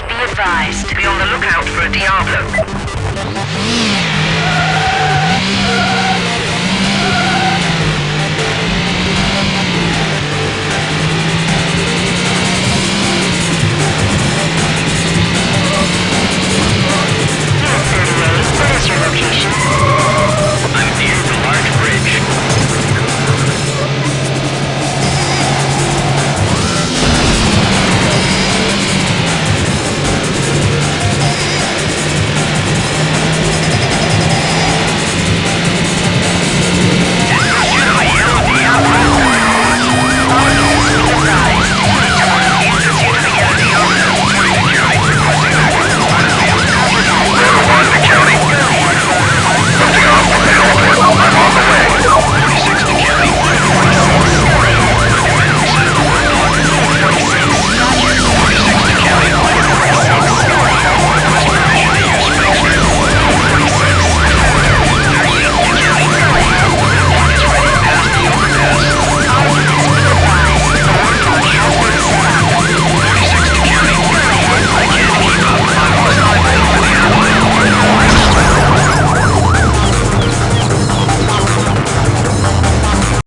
Be advised. Be on the lookout for a Diablo.